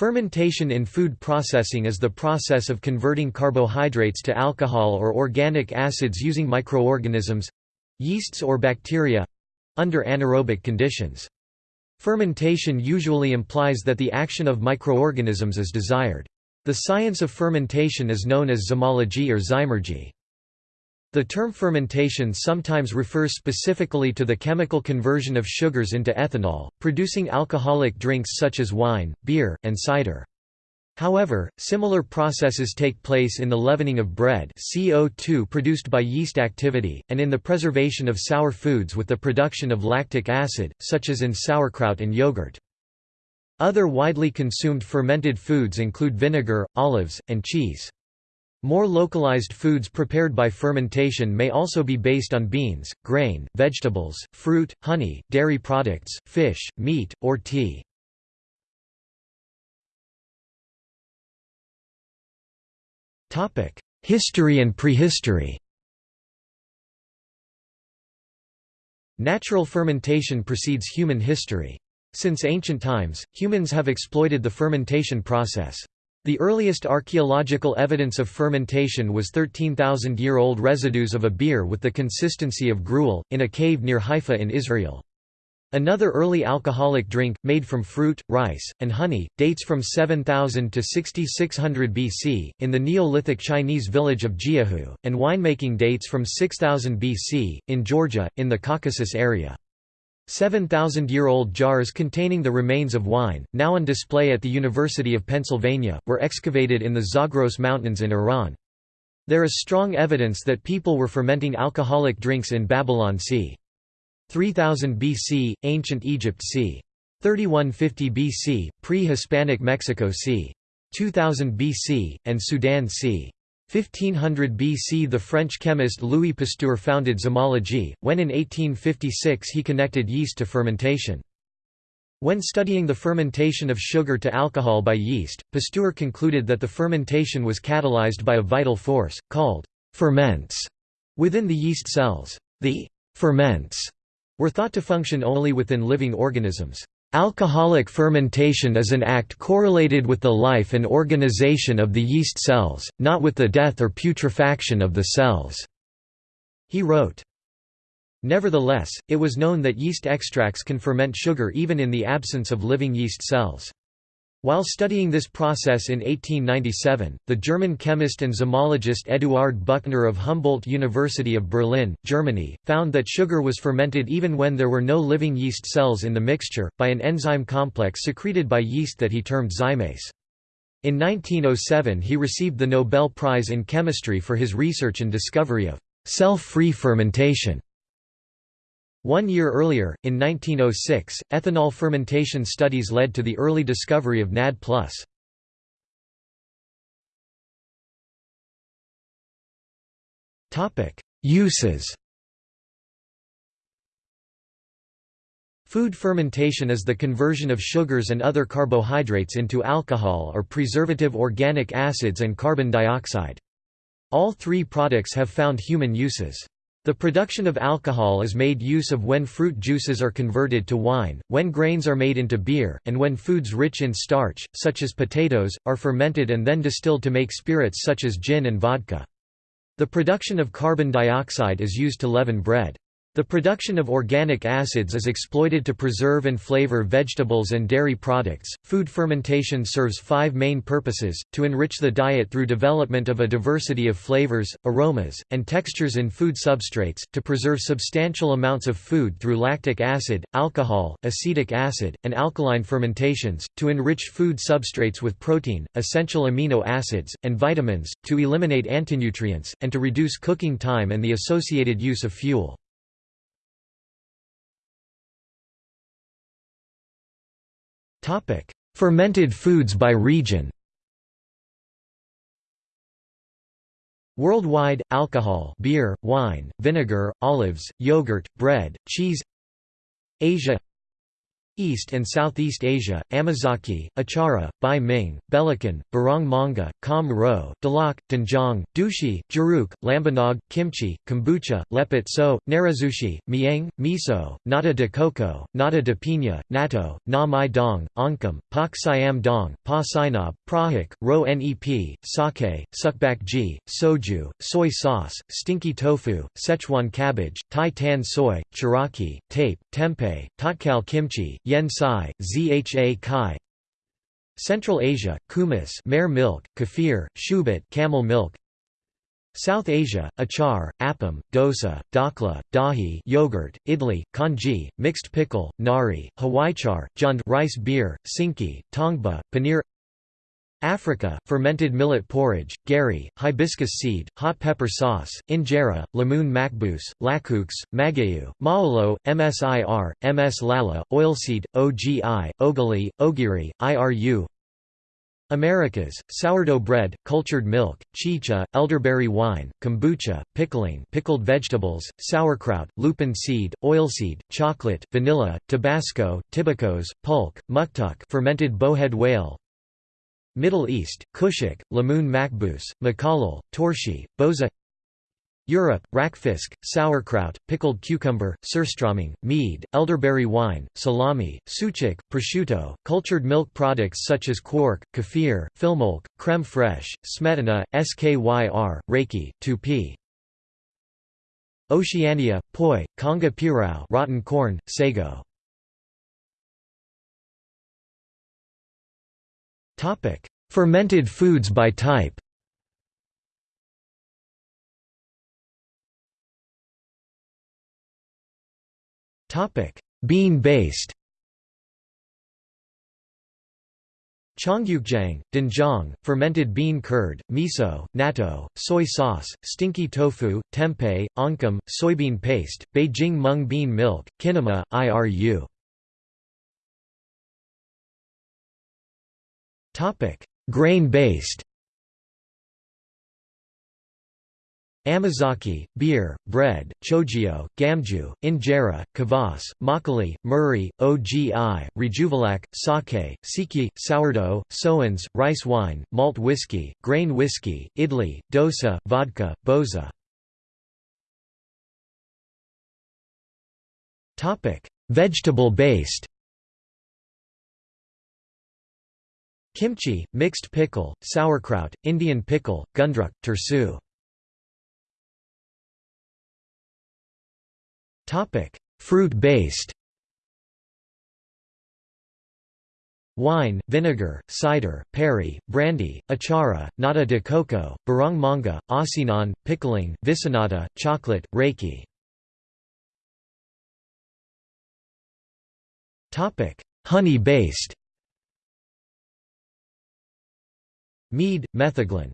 Fermentation in food processing is the process of converting carbohydrates to alcohol or organic acids using microorganisms—yeasts or bacteria—under anaerobic conditions. Fermentation usually implies that the action of microorganisms is desired. The science of fermentation is known as zymology or zymurgy. The term fermentation sometimes refers specifically to the chemical conversion of sugars into ethanol, producing alcoholic drinks such as wine, beer, and cider. However, similar processes take place in the leavening of bread CO2 produced by yeast activity, and in the preservation of sour foods with the production of lactic acid, such as in sauerkraut and yogurt. Other widely consumed fermented foods include vinegar, olives, and cheese. More localized foods prepared by fermentation may also be based on beans, grain, vegetables, fruit, honey, dairy products, fish, meat, or tea. History and prehistory Natural fermentation precedes human history. Since ancient times, humans have exploited the fermentation process. The earliest archaeological evidence of fermentation was 13,000-year-old residues of a beer with the consistency of gruel, in a cave near Haifa in Israel. Another early alcoholic drink, made from fruit, rice, and honey, dates from 7000 to 6600 BC, in the Neolithic Chinese village of Jiahu, and winemaking dates from 6000 BC, in Georgia, in the Caucasus area. 7,000-year-old jars containing the remains of wine, now on display at the University of Pennsylvania, were excavated in the Zagros Mountains in Iran. There is strong evidence that people were fermenting alcoholic drinks in Babylon c. 3000 BC, Ancient Egypt c. 3150 BC, pre-Hispanic Mexico c. 2000 BC, and Sudan c. 1500 BC the French chemist Louis Pasteur founded zymology, when in 1856 he connected yeast to fermentation. When studying the fermentation of sugar to alcohol by yeast, Pasteur concluded that the fermentation was catalyzed by a vital force, called ferments, within the yeast cells. The ferments were thought to function only within living organisms. Alcoholic fermentation is an act correlated with the life and organization of the yeast cells, not with the death or putrefaction of the cells." He wrote. Nevertheless, it was known that yeast extracts can ferment sugar even in the absence of living yeast cells. While studying this process in 1897, the German chemist and zymologist Eduard Buchner of Humboldt University of Berlin, Germany, found that sugar was fermented even when there were no living yeast cells in the mixture, by an enzyme complex secreted by yeast that he termed zymase. In 1907 he received the Nobel Prize in Chemistry for his research and discovery of cell-free fermentation. One year earlier, in 1906, ethanol fermentation studies led to the early discovery of NAD+. Uses Food fermentation is the conversion of sugars and other carbohydrates into alcohol or preservative organic acids and carbon dioxide. All three products have found human uses. The production of alcohol is made use of when fruit juices are converted to wine, when grains are made into beer, and when foods rich in starch, such as potatoes, are fermented and then distilled to make spirits such as gin and vodka. The production of carbon dioxide is used to leaven bread. The production of organic acids is exploited to preserve and flavor vegetables and dairy products. Food fermentation serves five main purposes to enrich the diet through development of a diversity of flavors, aromas, and textures in food substrates, to preserve substantial amounts of food through lactic acid, alcohol, acetic acid, and alkaline fermentations, to enrich food substrates with protein, essential amino acids, and vitamins, to eliminate antinutrients, and to reduce cooking time and the associated use of fuel. Fermented foods by region. Worldwide, alcohol beer, wine, vinegar, olives, yogurt, bread, cheese. Asia East and Southeast Asia, Amazaki, Achara, Bai Ming, Belacan, Barong Manga, Kham Ro, Dalak, Doenjang, Dushi, Juruk, Lambanog, Kimchi, Kombucha, Lepet So, Narezushi, Mieng, Miso, Nata de Coco, Nata de Pina, Natto, Na Mai Dong, Oncom, Pak Siam Dong, Pa Sinab, Prahok, Ro Nep, Sake, Ji, Soju, Soy sauce, Stinky tofu, Szechuan cabbage, Thai tan soy, Chiraki, Tape, Tempeh, Tatkal kimchi, Yen Sai, Zha Kai. Central Asia, kumis mare milk, kefir, shubat camel milk. South Asia, achar, appam, dosa, dhokla, dahi yogurt, idli, congee, mixed pickle, nari, hawaichar, jund rice beer, sinki, tongba, paneer Africa, fermented millet porridge, gari, hibiscus seed, hot pepper sauce, injera, lamoon makbous, laxoox, magayu, maolo, msir, ms lala, oilseed, ogi, ogili, ogiri, iru Americas, sourdough bread, cultured milk, chicha, elderberry wine, kombucha, pickling pickled vegetables, sauerkraut, lupin seed, oilseed, chocolate, vanilla, tabasco, tibicos, pulque, muktuk fermented bowhead whale, Middle East, Kushik, Lamoon Makbous, Makalal, Torshi, Boza Europe, rakfisk, sauerkraut, pickled cucumber, surströmming, mead, elderberry wine, salami, sucuk, prosciutto, cultured milk products such as quark, kefir, filmolk, creme fraiche, smetana, skyr, reiki, tupi. Oceania, poi, conga pirao rotten corn, sago. Topic: Fermented foods by type. Topic: Bean-based. Cheonggukjang, doenjang, fermented bean curd, miso, natto, soy sauce, stinky tofu, tempeh, oncom, soybean paste, Beijing mung bean milk, kinema, iru. Topic: Grain-based. Amazaki, beer, bread, chojio, gamju, injera, kvass, makgeolli, muri, ogi, rejuvelac, sake, siki, sourdough, soans, rice wine, malt whiskey, grain whiskey, idli, dosa, vodka, boza. Vegetable-based Kimchi, mixed pickle, sauerkraut, Indian pickle, gundruk, tursu. Fruit-based Wine, vinegar, cider, perry, brandy, achara, nata de coco, barong manga, asinan, pickling, visinata, chocolate, reiki. Honey-based Mead, metheglin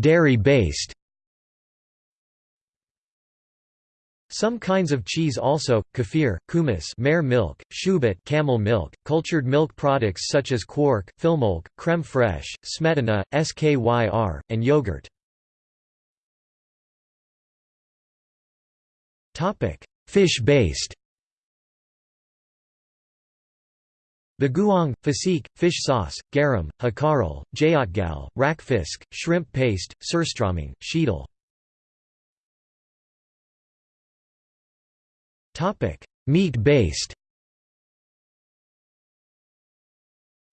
Dairy-based. Some kinds of cheese also, kefir, kumis mare milk, shubat camel milk, cultured milk products such as quark, filmolk, creme fraiche, smetana, skyr, and yogurt. Fish-based Bagoong, fasik, fish sauce, garum, hákarl, jeotgal, rakfisk, shrimp paste, surströmming, sheetal. Meat-based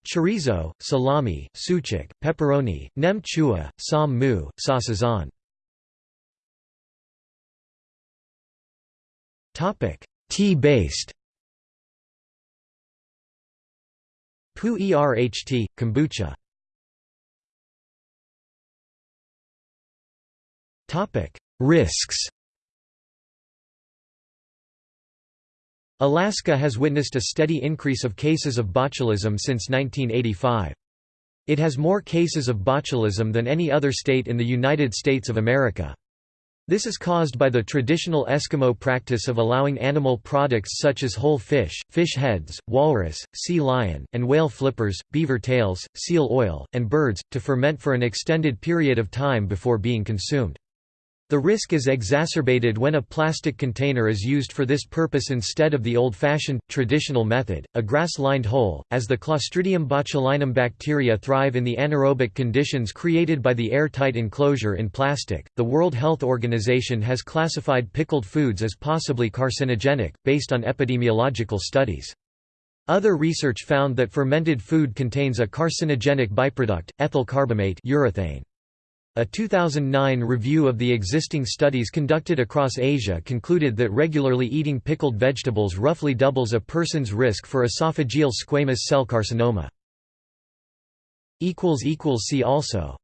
Chorizo, salami, sucuk, pepperoni, nem chua, sam mu, saucisson. Tea-based Pu erht, kombucha Risks Alaska has witnessed a steady increase of cases of botulism since 1985. It has more cases of botulism than any other state in the United States of America. This is caused by the traditional Eskimo practice of allowing animal products such as whole fish, fish heads, walrus, sea lion, and whale flippers, beaver tails, seal oil, and birds, to ferment for an extended period of time before being consumed. The risk is exacerbated when a plastic container is used for this purpose instead of the old-fashioned, traditional method, a grass-lined hole, as the Clostridium botulinum bacteria thrive in the anaerobic conditions created by the airtight enclosure in plastic. The World Health Organization has classified pickled foods as possibly carcinogenic, based on epidemiological studies. Other research found that fermented food contains a carcinogenic byproduct, ethyl carbamate urethane. A 2009 review of the existing studies conducted across Asia concluded that regularly eating pickled vegetables roughly doubles a person's risk for esophageal squamous cell carcinoma. See also